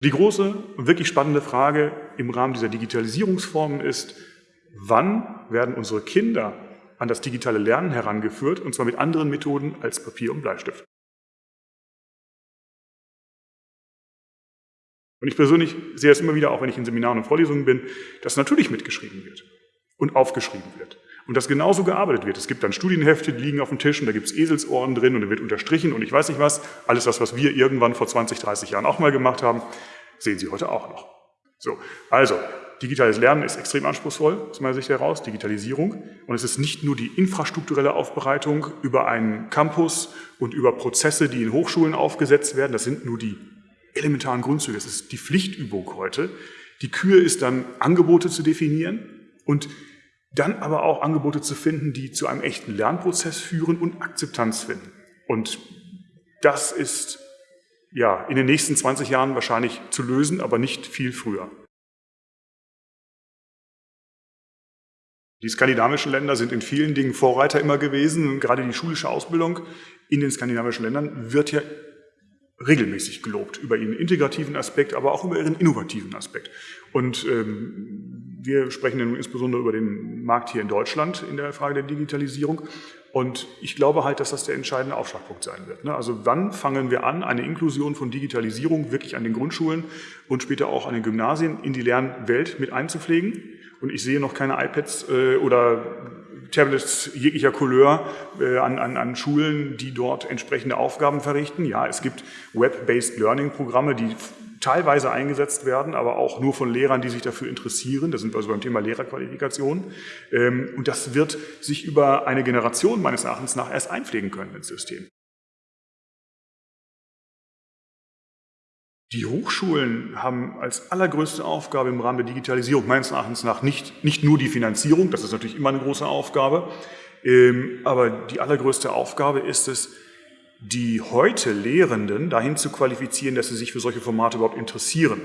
Die große und wirklich spannende Frage im Rahmen dieser Digitalisierungsformen ist, wann werden unsere Kinder an das digitale Lernen herangeführt, und zwar mit anderen Methoden als Papier und Bleistift. Und ich persönlich sehe es immer wieder, auch wenn ich in Seminaren und Vorlesungen bin, dass natürlich mitgeschrieben wird und aufgeschrieben wird. Und dass genauso gearbeitet wird. Es gibt dann Studienhefte, die liegen auf dem Tisch und da gibt es Eselsohren drin und da wird unterstrichen und ich weiß nicht was. Alles das, was wir irgendwann vor 20, 30 Jahren auch mal gemacht haben, sehen Sie heute auch noch. So, also, digitales Lernen ist extrem anspruchsvoll, aus meiner Sicht heraus, Digitalisierung. Und es ist nicht nur die infrastrukturelle Aufbereitung über einen Campus und über Prozesse, die in Hochschulen aufgesetzt werden. Das sind nur die elementaren Grundzüge. Es ist die Pflichtübung heute. Die Kür ist dann, Angebote zu definieren und dann aber auch Angebote zu finden, die zu einem echten Lernprozess führen und Akzeptanz finden. Und das ist ja in den nächsten 20 Jahren wahrscheinlich zu lösen, aber nicht viel früher. Die skandinavischen Länder sind in vielen Dingen Vorreiter immer gewesen. Gerade die schulische Ausbildung in den skandinavischen Ländern wird ja regelmäßig gelobt über ihren integrativen Aspekt, aber auch über ihren innovativen Aspekt. Und ähm, wir sprechen insbesondere über den Markt hier in Deutschland in der Frage der Digitalisierung. Und ich glaube halt, dass das der entscheidende Aufschlagpunkt sein wird. Ne? Also wann fangen wir an, eine Inklusion von Digitalisierung wirklich an den Grundschulen und später auch an den Gymnasien in die Lernwelt mit einzupflegen? Und ich sehe noch keine iPads äh, oder Tablets jeglicher Couleur äh, an, an, an Schulen, die dort entsprechende Aufgaben verrichten. Ja, es gibt Web-based Learning-Programme, die teilweise eingesetzt werden, aber auch nur von Lehrern, die sich dafür interessieren. Da sind wir also beim Thema Lehrerqualifikation. Ähm, und das wird sich über eine Generation meines Erachtens nach erst einpflegen können ins System. Die Hochschulen haben als allergrößte Aufgabe im Rahmen der Digitalisierung meines Erachtens nach nicht, nicht nur die Finanzierung, das ist natürlich immer eine große Aufgabe, ähm, aber die allergrößte Aufgabe ist es, die heute Lehrenden dahin zu qualifizieren, dass sie sich für solche Formate überhaupt interessieren.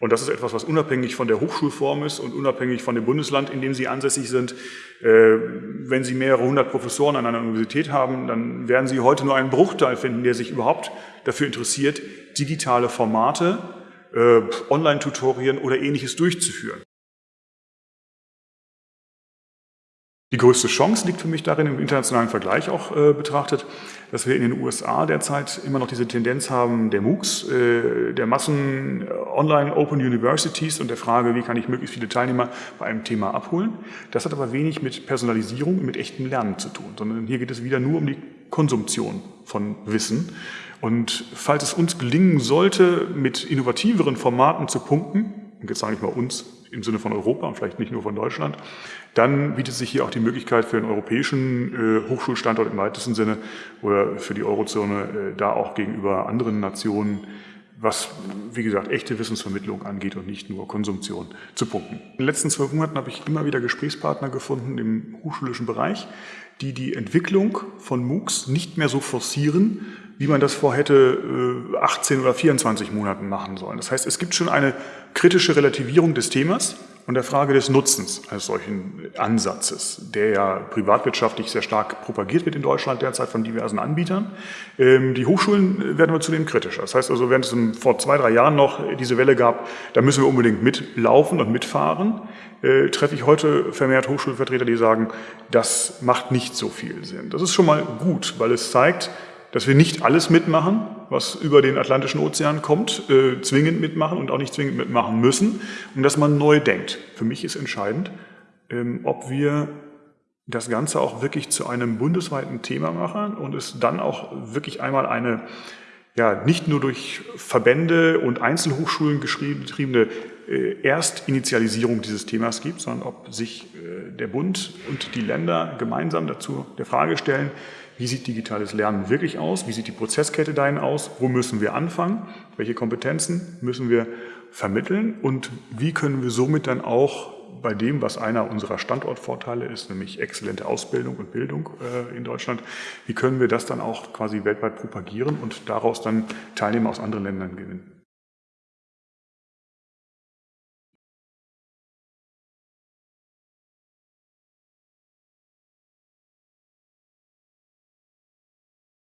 Und das ist etwas, was unabhängig von der Hochschulform ist und unabhängig von dem Bundesland, in dem Sie ansässig sind. Äh, wenn Sie mehrere hundert Professoren an einer Universität haben, dann werden Sie heute nur einen Bruchteil finden, der sich überhaupt dafür interessiert, digitale Formate, äh, Online-Tutorien oder ähnliches durchzuführen. Die größte Chance liegt für mich darin, im internationalen Vergleich auch äh, betrachtet, dass wir in den USA derzeit immer noch diese Tendenz haben der MOOCs, äh, der Massen äh, Online Open Universities und der Frage, wie kann ich möglichst viele Teilnehmer bei einem Thema abholen. Das hat aber wenig mit Personalisierung und mit echtem Lernen zu tun, sondern hier geht es wieder nur um die Konsumtion von Wissen. Und falls es uns gelingen sollte, mit innovativeren Formaten zu punkten, und jetzt sage ich mal uns im Sinne von Europa und vielleicht nicht nur von Deutschland, dann bietet sich hier auch die Möglichkeit für den europäischen äh, Hochschulstandort im weitesten Sinne oder für die Eurozone äh, da auch gegenüber anderen Nationen was, wie gesagt, echte Wissensvermittlung angeht und nicht nur Konsumption zu punkten. In den letzten zwölf Monaten habe ich immer wieder Gesprächspartner gefunden im hochschulischen Bereich, die die Entwicklung von MOOCs nicht mehr so forcieren, wie man das vor hätte 18 äh, oder 24 Monaten machen sollen. Das heißt, es gibt schon eine kritische Relativierung des Themas und der Frage des Nutzens eines solchen Ansatzes, der ja privatwirtschaftlich sehr stark propagiert wird in Deutschland derzeit von diversen Anbietern. Ähm, die Hochschulen werden wir zudem kritischer. Das heißt also, während es vor zwei, drei Jahren noch diese Welle gab, da müssen wir unbedingt mitlaufen und mitfahren, äh, treffe ich heute vermehrt Hochschulvertreter, die sagen, das macht nicht so viel Sinn. Das ist schon mal gut, weil es zeigt, dass wir nicht alles mitmachen, was über den Atlantischen Ozean kommt, äh, zwingend mitmachen und auch nicht zwingend mitmachen müssen und dass man neu denkt. Für mich ist entscheidend, ähm, ob wir das Ganze auch wirklich zu einem bundesweiten Thema machen und es dann auch wirklich einmal eine ja, nicht nur durch Verbände und Einzelhochschulen getriebene äh, Erstinitialisierung dieses Themas gibt, sondern ob sich äh, der Bund und die Länder gemeinsam dazu der Frage stellen, wie sieht digitales Lernen wirklich aus, wie sieht die Prozesskette dahin aus, wo müssen wir anfangen, welche Kompetenzen müssen wir vermitteln? Und wie können wir somit dann auch bei dem, was einer unserer Standortvorteile ist, nämlich exzellente Ausbildung und Bildung äh, in Deutschland, wie können wir das dann auch quasi weltweit propagieren und daraus dann Teilnehmer aus anderen Ländern gewinnen.